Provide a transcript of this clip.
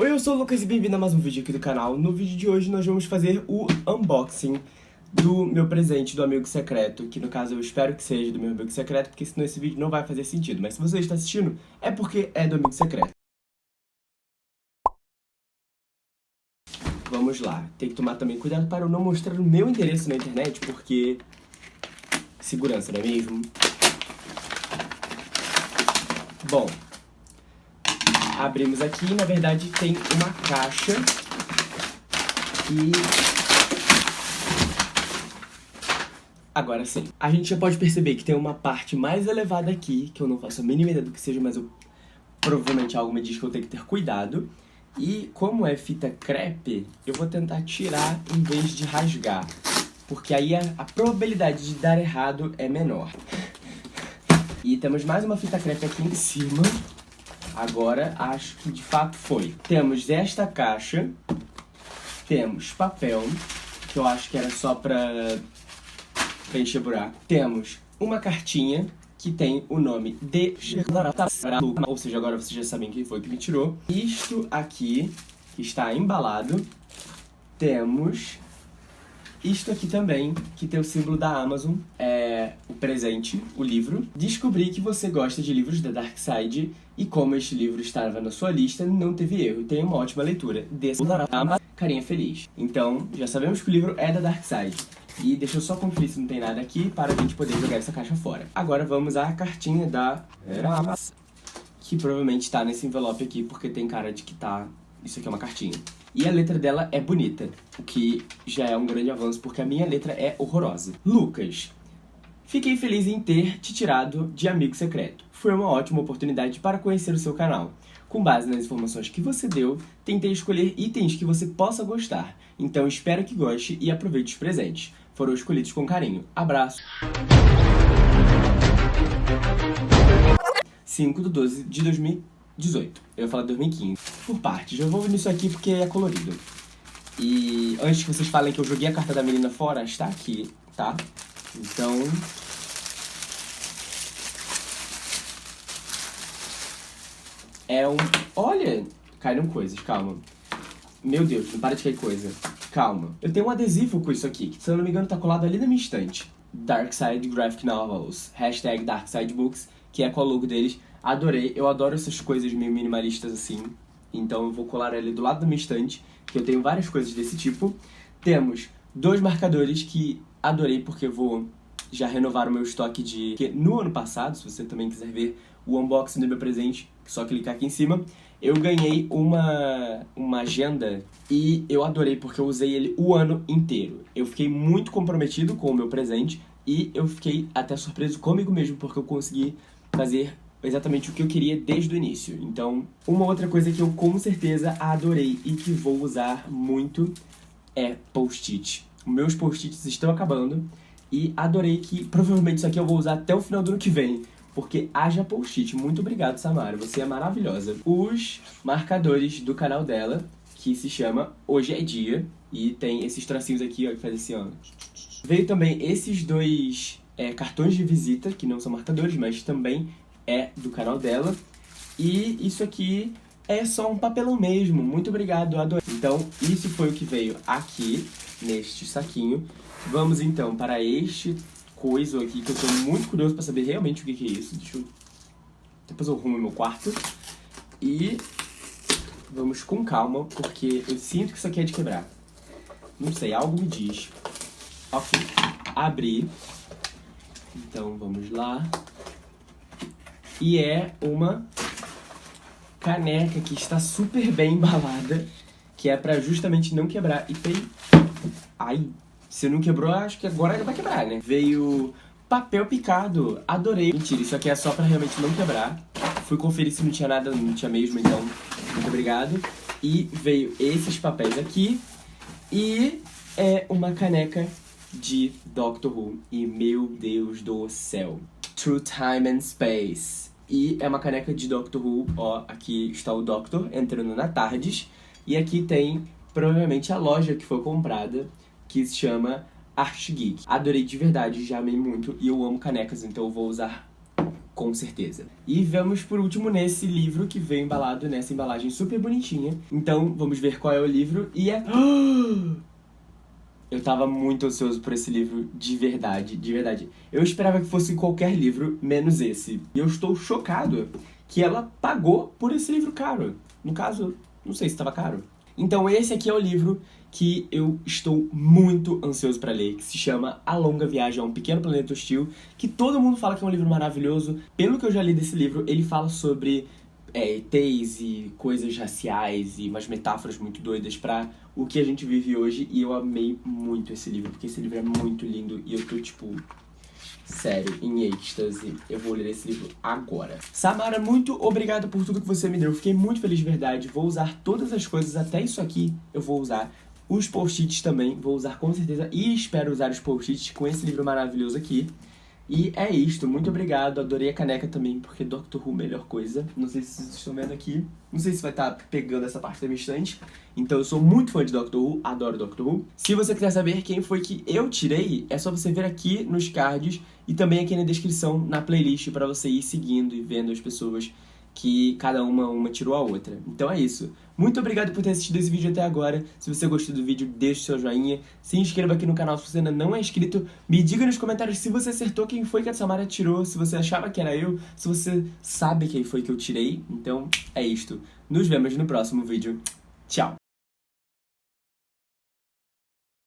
Oi, eu sou o Lucas e bem-vindo a mais um vídeo aqui do canal. No vídeo de hoje nós vamos fazer o unboxing do meu presente do amigo secreto, que no caso eu espero que seja do meu amigo secreto, porque senão esse vídeo não vai fazer sentido. Mas se você está assistindo, é porque é do amigo secreto. Vamos lá, tem que tomar também cuidado para eu não mostrar o meu endereço na internet, porque... Segurança, não é mesmo? Bom, abrimos aqui na verdade tem uma caixa e... Agora sim. A gente já pode perceber que tem uma parte mais elevada aqui, que eu não faço a mínima ideia do que seja, mas eu provavelmente algo me diz que eu tenho que ter cuidado. E como é fita crepe, eu vou tentar tirar em vez de rasgar. Porque aí a, a probabilidade de dar errado é menor. E temos mais uma fita crepe aqui em cima. Agora, acho que de fato foi. Temos esta caixa. Temos papel, que eu acho que era só pra preencher buraco. Temos uma cartinha que tem o nome de ou seja, agora vocês já sabem quem foi que me tirou. Isto aqui, que está embalado, temos isto aqui também, que tem o símbolo da Amazon, é o presente, o livro. Descobri que você gosta de livros da Dark Side e como este livro estava na sua lista, não teve erro. Tem uma ótima leitura. Desse carinha feliz. Então, já sabemos que o livro é da Dark Side. E deixa eu só conferir se não tem nada aqui para a gente poder jogar essa caixa fora. Agora vamos à cartinha da Amazon, que provavelmente está nesse envelope aqui, porque tem cara de que tá... Isso aqui é uma cartinha. E a letra dela é bonita, o que já é um grande avanço, porque a minha letra é horrorosa. Lucas, fiquei feliz em ter te tirado de amigo secreto. Foi uma ótima oportunidade para conhecer o seu canal. Com base nas informações que você deu, tentei escolher itens que você possa gostar. Então espero que goste e aproveite os presentes. Foram escolhidos com carinho. Abraço! 5 de 12 de 2000 18. Eu ia falar 2015. Por partes. Eu vou nisso aqui porque é colorido. E antes que vocês falem que eu joguei a carta da menina fora, está aqui, tá? Então... É um... Olha! Caíram coisas, calma. Meu Deus, não para de cair coisa. Calma. Eu tenho um adesivo com isso aqui, que se eu não me engano tá colado ali na minha estante. Darkside Graphic Novels. Hashtag Darkside Books, que é com o logo deles. Adorei, eu adoro essas coisas meio minimalistas assim. Então eu vou colar ali do lado da minha estante, que eu tenho várias coisas desse tipo. Temos dois marcadores que adorei porque eu vou já renovar o meu estoque de... Porque no ano passado, se você também quiser ver o unboxing do meu presente, só clicar aqui em cima, eu ganhei uma, uma agenda e eu adorei porque eu usei ele o ano inteiro. Eu fiquei muito comprometido com o meu presente e eu fiquei até surpreso comigo mesmo porque eu consegui fazer exatamente o que eu queria desde o início. Então, uma outra coisa que eu com certeza adorei e que vou usar muito é post-it. Meus post-its estão acabando e adorei que provavelmente isso aqui eu vou usar até o final do ano que vem, porque haja post-it. Muito obrigado, Samara, você é maravilhosa. Os marcadores do canal dela, que se chama Hoje é Dia, e tem esses tracinhos aqui, ó, que faz esse ano. Veio também esses dois é, cartões de visita, que não são marcadores, mas também é do canal dela. E isso aqui é só um papelão mesmo. Muito obrigado, adorei. Então, isso foi o que veio aqui, neste saquinho. Vamos então para este coisa aqui, que eu estou muito curioso para saber realmente o que, que é isso. Deixa eu... Depois eu arrumo meu quarto. E vamos com calma, porque eu sinto que isso aqui é de quebrar. Não sei, algo me diz. Ok, abri. Então, vamos lá. E é uma caneca que está super bem embalada, que é pra justamente não quebrar. E tem... Ai, se não quebrou, acho que agora vai quebrar, né? Veio papel picado, adorei. Mentira, isso aqui é só pra realmente não quebrar. Fui conferir se não tinha nada, não tinha mesmo, então muito obrigado. E veio esses papéis aqui e é uma caneca de Doctor Who. E meu Deus do céu. Through Time and Space. E é uma caneca de Doctor Who, ó, aqui está o Doctor entrando na Tardes. E aqui tem, provavelmente, a loja que foi comprada, que se chama Art Geek. Adorei de verdade, já amei muito e eu amo canecas, então eu vou usar com certeza. E vamos por último nesse livro que veio embalado nessa embalagem super bonitinha. Então, vamos ver qual é o livro e é... Eu tava muito ansioso por esse livro, de verdade, de verdade. Eu esperava que fosse qualquer livro, menos esse. E eu estou chocado que ela pagou por esse livro caro. No caso, não sei se estava caro. Então esse aqui é o livro que eu estou muito ansioso para ler, que se chama A Longa Viagem a um Pequeno Planeta Hostil, que todo mundo fala que é um livro maravilhoso. Pelo que eu já li desse livro, ele fala sobre é, ETs e coisas raciais e umas metáforas muito doidas para o que a gente vive hoje. E eu amei muito esse livro, porque esse livro é muito lindo e eu tô, tipo, sério, em êxtase. Eu vou ler esse livro agora. Samara, muito obrigado por tudo que você me deu. Fiquei muito feliz de verdade. Vou usar todas as coisas, até isso aqui eu vou usar. Os post-its também, vou usar com certeza. E espero usar os post-its com esse livro maravilhoso aqui. E é isto, muito obrigado, adorei a caneca também, porque Doctor Who, melhor coisa. Não sei se vocês estão vendo aqui, não sei se vai estar tá pegando essa parte da minha estante. Então eu sou muito fã de Doctor Who, adoro Doctor Who. Se você quiser saber quem foi que eu tirei, é só você ver aqui nos cards e também aqui na descrição, na playlist, para você ir seguindo e vendo as pessoas que cada uma, uma tirou a outra. Então é isso. Muito obrigado por ter assistido esse vídeo até agora. Se você gostou do vídeo, deixe seu joinha. Se inscreva aqui no canal se você ainda não é inscrito. Me diga nos comentários se você acertou quem foi que a Samara tirou, se você achava que era eu, se você sabe quem foi que eu tirei. Então é isto. Nos vemos no próximo vídeo. Tchau!